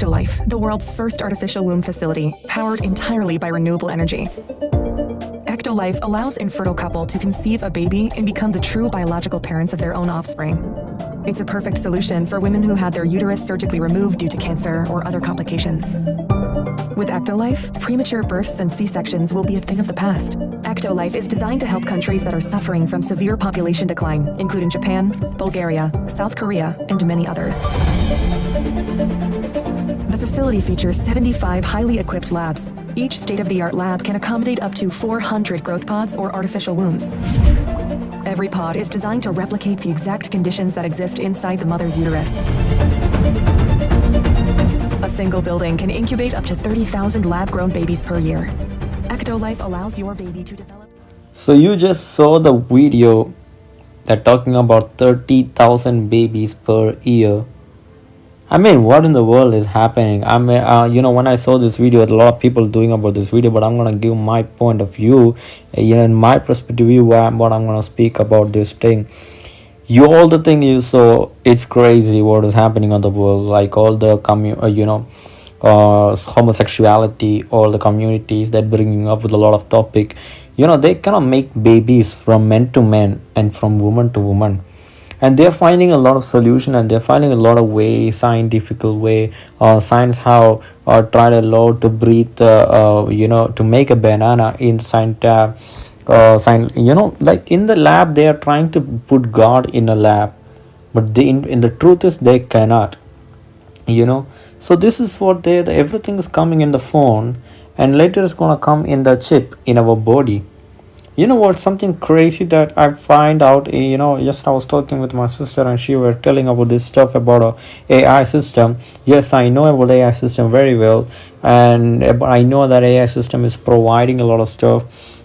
Ectolife, the world's first artificial womb facility, powered entirely by renewable energy. Ectolife allows infertile couple to conceive a baby and become the true biological parents of their own offspring. It's a perfect solution for women who had their uterus surgically removed due to cancer or other complications. With Ectolife, premature births and C-sections will be a thing of the past. Ectolife is designed to help countries that are suffering from severe population decline, including Japan, Bulgaria, South Korea, and many others. The facility features 75 highly equipped labs. Each state-of-the-art lab can accommodate up to 400 growth pods or artificial wombs. Every pod is designed to replicate the exact conditions that exist inside the mother's uterus. A single building can incubate up to 30,000 lab-grown babies per year. Ectolife allows your baby to develop... So you just saw the video that talking about 30,000 babies per year. I mean, what in the world is happening? I mean, uh, you know, when I saw this video, a lot of people doing about this video, but I'm gonna give my point of view, uh, you know, in my perspective view, what I'm gonna speak about this thing. You all the thing is so it's crazy what is happening on the world like all the commu uh, you know uh, homosexuality all the communities that bringing up with a lot of topic. You know they cannot make babies from men to men and from woman to woman and they're finding a lot of solution and they're finding a lot of way scientific way uh, science how uh, tried a lot to breathe uh, uh, you know to make a banana in science uh, sign you know like in the lab they are trying to put god in a lab but they in, in the truth is they cannot you know. So this is what they the, everything is coming in the phone and later it's gonna come in the chip in our body you know what? Something crazy that i find out eh, you know just i was talking with my sister and she were telling about this stuff about a ai system. Yes i know about ai system very well and eh, i know that ai system is providing a lot of stuff.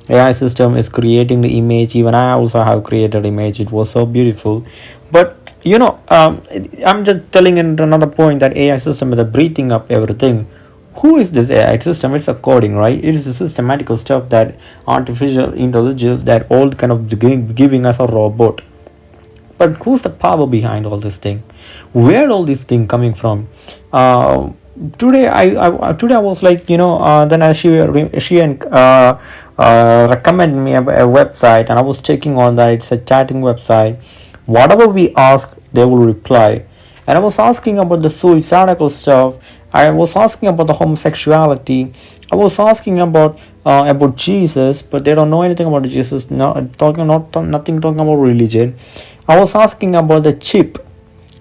Ai system is creating the image. Even i also have created image. It was so beautiful. But you know um, i'm just telling another point that ai system is breathing up everything who is this ai system it's a coding right? It is a systematical stuff that artificial intelligence that all kind of giving, giving us a robot. But who's the power behind all this thing? Where all this thing coming from? Uh, today I, I today i was like you know uh, then she she and uh, uh, recommend me a, a, website and i was checking on that. It's a chatting website. Whatever we ask they will reply. And i was asking about the suicidal stuff i was asking about the homosexuality i was asking about uh, about jesus but they don't know anything about jesus not talking not nothing talking about religion i was asking about the chip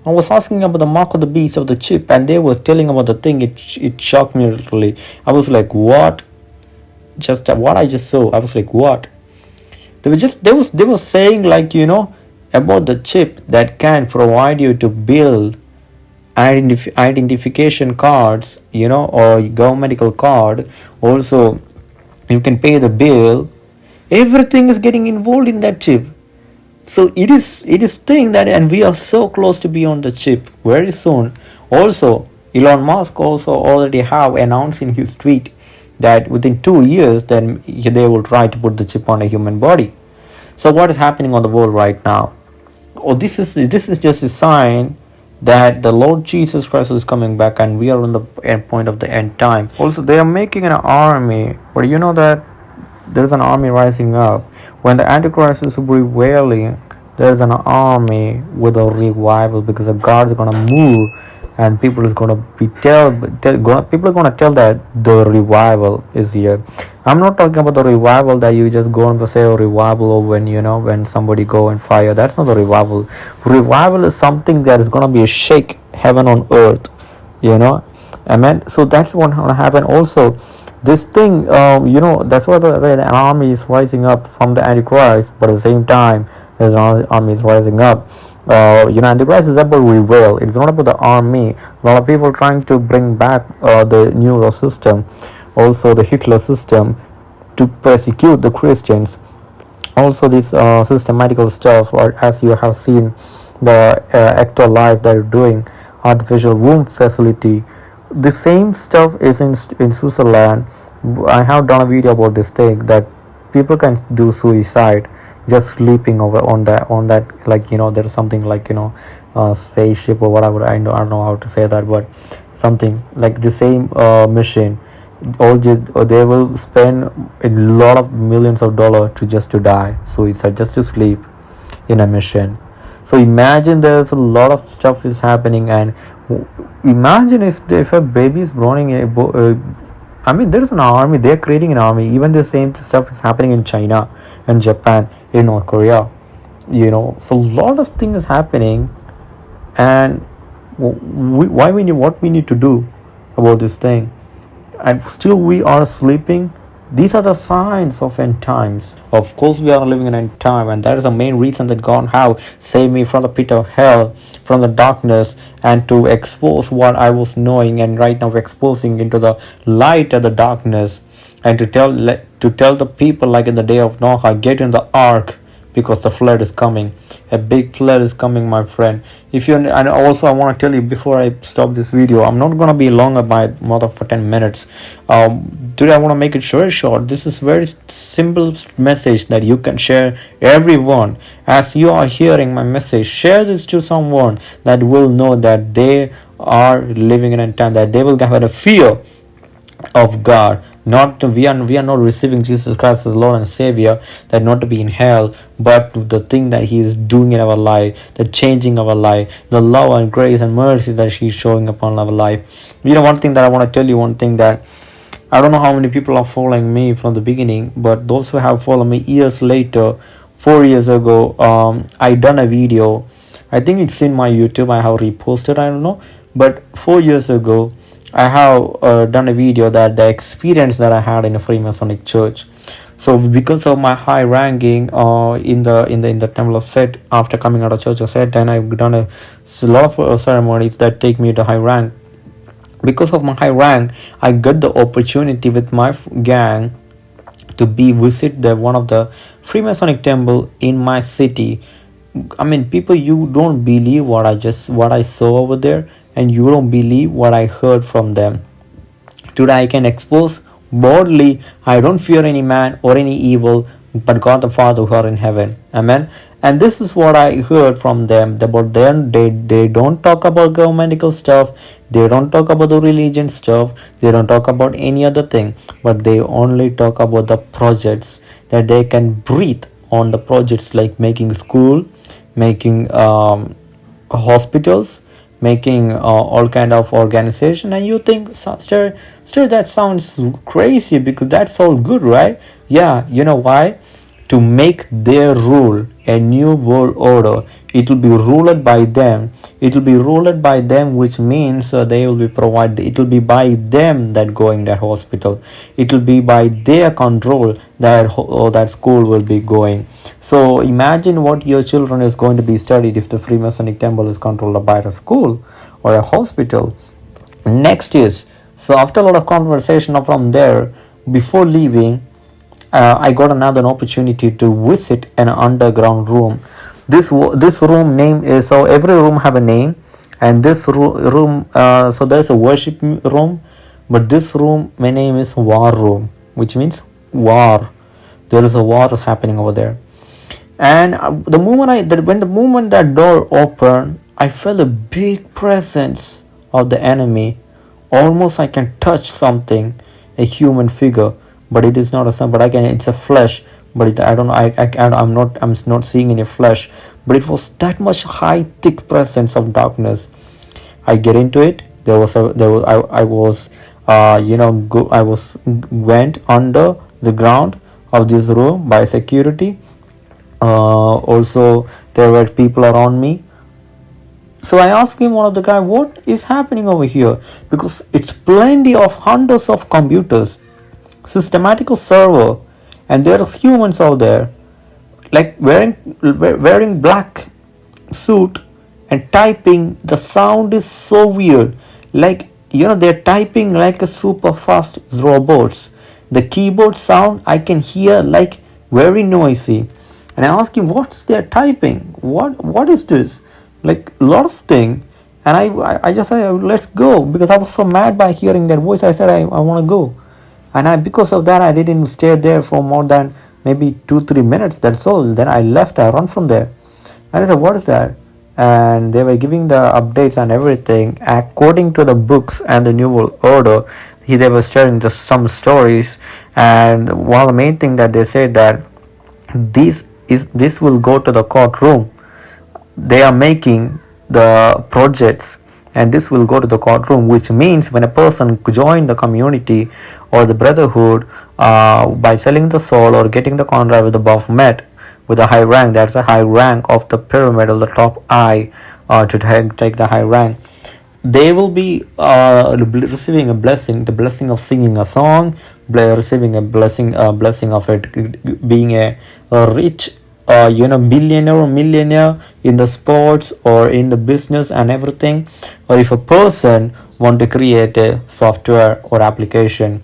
I was asking about the mark of the beast of the chip and they were telling about the thing it it shocked me literally I was like what just what I just saw. I was like, what? They were just they was they were saying like you know about the chip that can provide you to build identif- identification cards, you know, or governmental card. Also, you can pay the bill. Everything is getting involved in that chip. So it is it is thing that and we are so close to be on the chip very soon. Also, Elon Musk also already have announced in his tweet that within two years then they will try to put the chip on a human body so what is happening on the world right now oh this is this is just a sign that the lord jesus christ is coming back and we are on the end point of the end time. Also they are making an army but you know that there's an army rising up. When the antichrist is prevailing there's an army with a revival because the god is gonna move and people is gonna be tell, tell people are gonna tell that the revival is here. I'm not talking about the revival that you just go and say a revival or when you know when somebody go and fire. That's not the revival. Revival is something that is gonna be a shake heaven on earth you know? Amen? So that's what gonna happen also. This thing um, you know that's why the, an army is rising up from the antichrist but at the same time there's an army is rising up uh, you know, the grass is about reveal. It's not about the army. A lot of people trying to bring back uh, the Nero system, also the Hitler system, to persecute the Christians. Also, this uh, systematical stuff, or as you have seen, the uh, Ectolife they're doing, artificial womb facility. The same stuff is in in Switzerland. I have done a video about this thing that people can do suicide just sleeping over on that on that like you know there's something like you know spaceship or whatever. I don't, I don't know how to say that but something like the same uh, machine. All they will spend a lot of millions of dollars to just to die. So it's just to sleep in a mission so imagine there's a lot of stuff is happening and imagine if if a baby is growing a I mean there's an army. They're creating an army. Even the same stuff is happening in China and Japan in North Korea. You know so a lot of things happening. And we, why we need what we need to do about this thing? And still we are sleeping these are the signs of end times. Of course we are living in end time and that is the main reason that god have saved me from the pit of hell from the darkness and to expose what i was knowing and right now exposing into the light of the darkness and to tell to tell the people like in the day of noah get in the ark because the flood is coming. A big flood is coming my friend. If you and also i want to tell you before i stop this video i'm not going to be longer by more than for 10 minutes. Um today i want to make it very short. This is very simple message that you can share everyone. As you are hearing my message share this to someone that will know that they are living in a time that they will have a fear of god not to, we are we are not receiving jesus christ as lord and savior that not to be in hell but the thing that he is doing in our life the changing of our life the love and grace and mercy that he's showing upon our life. You know one thing that i want to tell you one thing that i don't know how many people are following me from the beginning but those who have followed me years later four years ago um i done a video. I think it's in my youtube i have reposted i don't know. But four years ago I have uh, done a video that the experience that I had in a Freemasonic church. So because of my high ranking uh, in the in the in the Temple of Set after coming out of Church of Set, then I've done a, lot of uh, ceremonies that take me to high rank. Because of my high rank, I got the opportunity with my gang to be visit the one of the Freemasonic temple in my city. I mean, people, you don't believe what I just what I saw over there and you don't believe what I heard from them. Today I can expose boldly, I don't fear any man or any evil, but God the Father who are in heaven. Amen. And this is what I heard from them about them. They they don't talk about governmental stuff. They don't talk about the religion stuff. They don't talk about any other thing. But they only talk about the projects that they can breathe on the projects like making school, making um, hospitals, making uh, all kind of organization and you think still still that sounds crazy because that's all good right? Yeah you know why? To make their rule a new world order. It will be ruled by them. It will be ruled by them which means uh, they will be provided it will be by them that going that hospital. It will be by their control that or that school will be going so imagine what your children is going to be studied if the freemasonic temple is controlled by a school or a hospital next is so after a lot of conversation from there before leaving uh, I got another opportunity to visit an underground room. This this room name is so every room have a name, and this room uh, so there's a worship room, but this room my name is war room, which means war. There is a war is happening over there, and uh, the moment I that when the moment that door opened, I felt a big presence of the enemy. Almost I can touch something, a human figure but it is not a sun but again it's a flesh. But it, i don't know I, I i'm not i'm not seeing any flesh. But it was that much high thick presence of darkness. I get into it. There was a there was i, I was uh you know go i was went under the ground of this room by security. Uh also there were people around me. So i asked him one of the guy what is happening over here? Because it's plenty of hundreds of computers systematical server and there are humans out there like wearing wearing black suit and typing. The sound is so weird. Like you know they're typing like a super fast robots the keyboard sound i can hear like very noisy. And i ask him what's their typing? What what is this? Like a lot of thing. And i i just said let's go because i was so mad by hearing that voice. I said i, I want to go. And I because of that I didn't stay there for more than maybe two three minutes. That's all. Then I left. I run from there. And I said what is that? And they were giving the updates and everything according to the books and the new world order he, they were sharing just some stories and one of the main thing that they said that this is this will go to the courtroom. They are making the projects and this will go to the courtroom which means when a person join the community or the brotherhood uh, by selling the soul or getting the contract with the met with a high rank that's a high rank of the pyramid of the top eye uh, to take, take the high rank they will be uh, receiving a blessing the blessing of singing a song receiving a blessing a blessing of it being a, a rich uh, you know billionaire or millionaire in the sports or in the business and everything. Or if a person want to create a software or application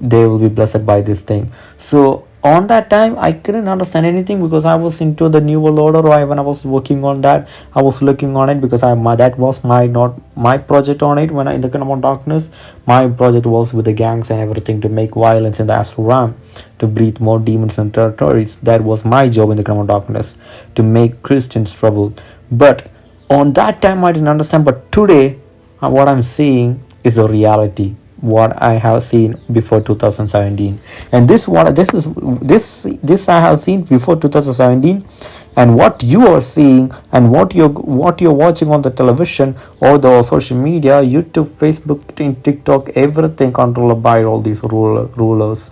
they will be blessed by this thing. So on that time i couldn't understand anything because i was into the new world order. Or when i was working on that i was looking on it because i my that was my not my project on it when i in the kingdom of darkness. My project was with the gangs and everything to make violence in the astral realm to breed more demons and territories. That was my job in the kingdom of darkness to make christians trouble. But on that time i didn't understand. But today uh, what i'm seeing is a reality what I have seen before 2017 and this what this is this this I have seen before 2017 and what you are seeing and what you're what you're watching on the television or the social media YouTube Facebook TikTok everything controlled by all these ruler, rulers.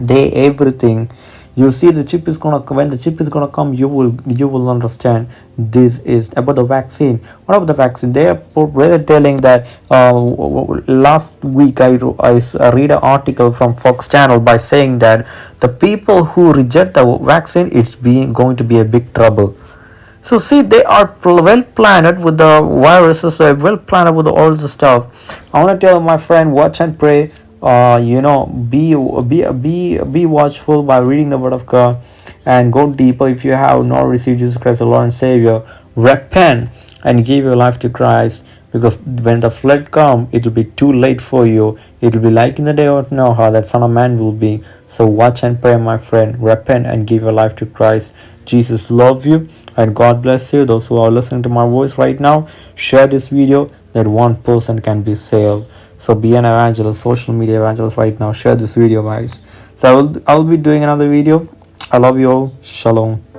They everything you see the chip is gonna when the chip is gonna come you will you will understand this is about the vaccine. What about the vaccine? They are really telling that uh, last week I, I read an article from fox channel by saying that the people who reject the vaccine it's being going to be a big trouble. So see they are well planned with the viruses They are well planned with all the stuff. I want to tell my friend watch and pray uh, you know be be be be watchful by reading the word of god and go deeper. If you have not received jesus christ the lord and savior repent and give your life to christ because when the flood come it will be too late for you. It will be like in the day of noah that son of man will be. So watch and pray my friend. Repent and give your life to christ. Jesus love you and god bless you. Those who are listening to my voice right now share this video that one person can be saved so be an evangelist social media evangelist right now. Share this video guys. So i will i'll be doing another video. I love you all. Shalom